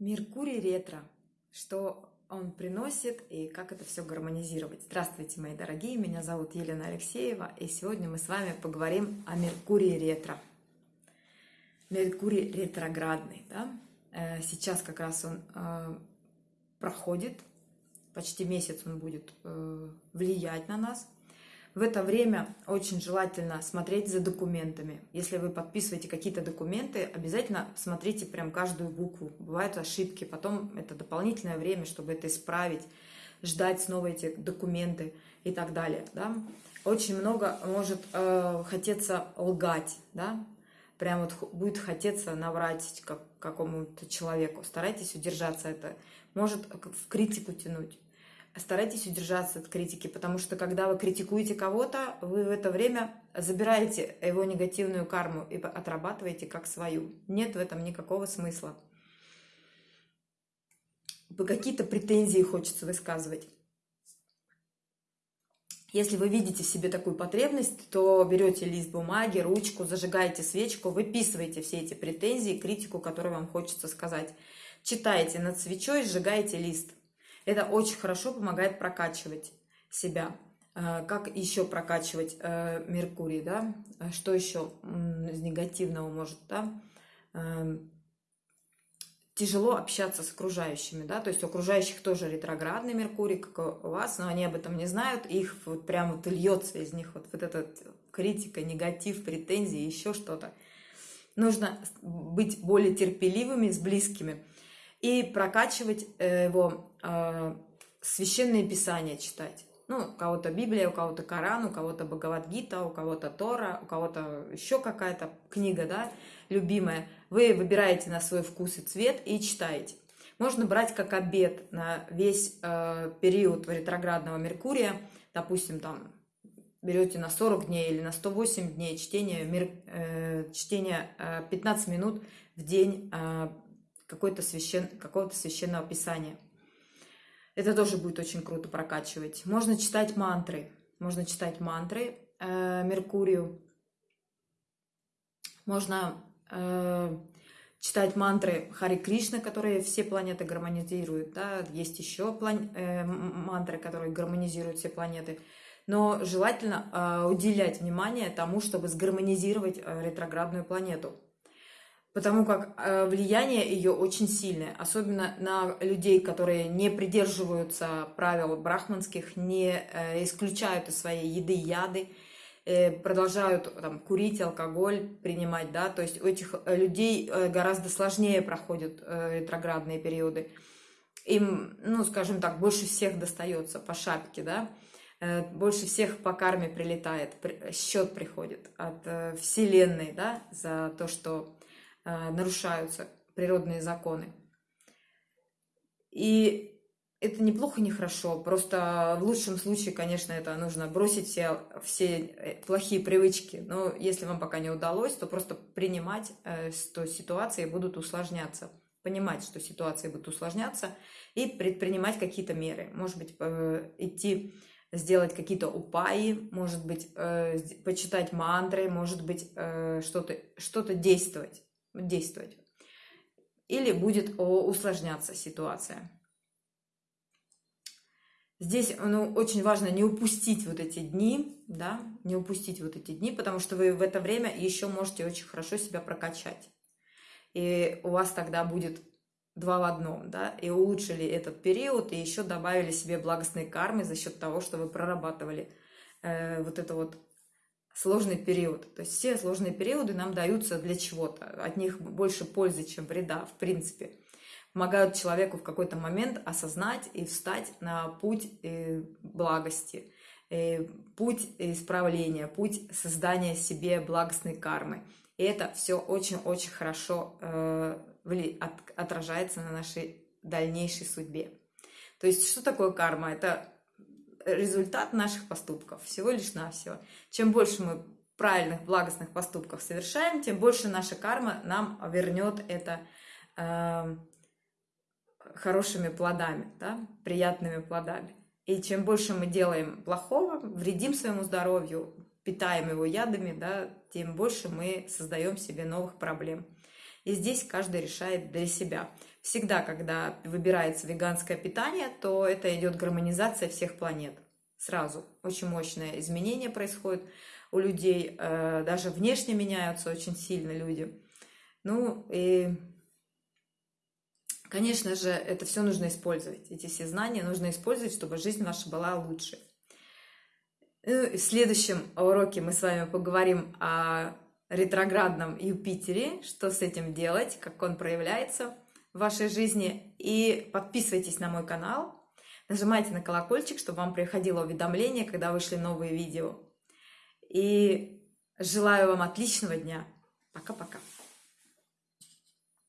Меркурий ретро. Что он приносит и как это все гармонизировать. Здравствуйте, мои дорогие, меня зовут Елена Алексеева, и сегодня мы с вами поговорим о Меркурии ретро. Меркурий ретроградный, да? Э, сейчас как раз он э, проходит, почти месяц он будет э, влиять на нас – в это время очень желательно смотреть за документами. Если вы подписываете какие-то документы, обязательно смотрите прям каждую букву. Бывают ошибки, потом это дополнительное время, чтобы это исправить, ждать снова эти документы и так далее. Да? Очень много может э, хотеться лгать, да? прям вот будет хотеться наврать как, какому-то человеку. Старайтесь удержаться это. Может в критику тянуть старайтесь удержаться от критики, потому что когда вы критикуете кого-то, вы в это время забираете его негативную карму и отрабатываете как свою. Нет в этом никакого смысла. Какие-то претензии хочется высказывать. Если вы видите в себе такую потребность, то берете лист бумаги, ручку, зажигаете свечку, выписываете все эти претензии, критику, которую вам хочется сказать. Читаете над свечой, сжигаете лист. Это очень хорошо помогает прокачивать себя. Э, как еще прокачивать э, Меркурий, да? Э, что еще из негативного может, да? Тяжело общаться с окружающими, да, то есть у окружающих тоже ретроградный Меркурий, как у вас, но они об этом не знают, их вот прям вот льется из них вот, вот эта критика, негатив, претензии, еще что-то. Нужно быть более терпеливыми с близкими и прокачивать его э, священные писания читать. Ну, у кого-то Библия, у кого-то Коран, у кого-то Бхагавадгита, у кого-то Тора, у кого-то еще какая-то книга, да, любимая. Вы выбираете на свой вкус и цвет и читаете. Можно брать как обед на весь э, период ретроградного Меркурия, допустим, там берете на 40 дней или на 108 дней чтения, мир, э, чтения э, 15 минут в день э, какого-то священ, какого священного писания – это тоже будет очень круто прокачивать. Можно читать мантры. Можно читать мантры э, Меркурию. Можно э, читать мантры Хари Кришна, которые все планеты гармонизируют. Да? Есть еще план... э, мантры, которые гармонизируют все планеты. Но желательно э, уделять внимание тому, чтобы сгармонизировать э, ретроградную планету потому как э, влияние ее очень сильное, особенно на людей, которые не придерживаются правил брахманских, не э, исключают из своей еды яды, э, продолжают там, курить, алкоголь принимать, да, то есть у этих людей гораздо сложнее проходят ретроградные периоды. Им, ну, скажем так, больше всех достается по шапке, да, больше всех по карме прилетает, счет приходит от Вселенной, да, за то, что нарушаются природные законы. И это неплохо, не хорошо. Просто в лучшем случае, конечно, это нужно бросить все, все э, плохие привычки. Но если вам пока не удалось, то просто принимать, э, что ситуации будут усложняться. Понимать, что ситуации будут усложняться и предпринимать какие-то меры. Может быть, идти сделать какие-то упаи, может быть, почитать мантры, может быть, что-то что действовать действовать. Или будет усложняться ситуация. Здесь ну, очень важно не упустить вот эти дни, да, не упустить вот эти дни, потому что вы в это время еще можете очень хорошо себя прокачать. И у вас тогда будет два в одном, да, и улучшили этот период, и еще добавили себе благостные кармы за счет того, что вы прорабатывали э, вот это вот сложный период. То есть все сложные периоды нам даются для чего-то. От них больше пользы, чем вреда, в принципе. Помогают человеку в какой-то момент осознать и встать на путь э, благости, э, путь исправления, путь создания себе благостной кармы. И это все очень-очень хорошо э, отражается на нашей дальнейшей судьбе. То есть что такое карма? Это результат наших поступков, всего лишь навсего. Чем больше мы правильных, благостных поступков совершаем, тем больше наша карма нам вернет это э, хорошими плодами, да, приятными плодами. И чем больше мы делаем плохого, вредим своему здоровью, питаем его ядами, да, тем больше мы создаем себе новых проблем. И здесь каждый решает для себя. Всегда, когда выбирается веганское питание, то это идет гармонизация всех планет. Сразу. Очень мощное изменение происходит у людей. Э, даже внешне меняются очень сильно люди. Ну и, конечно же, это все нужно использовать. Эти все знания нужно использовать, чтобы жизнь наша была лучше. Ну, в следующем уроке мы с вами поговорим о ретроградном Юпитере, что с этим делать, как он проявляется в вашей жизни. И подписывайтесь на мой канал, нажимайте на колокольчик, чтобы вам приходило уведомление, когда вышли новые видео. И желаю вам отличного дня. Пока-пока.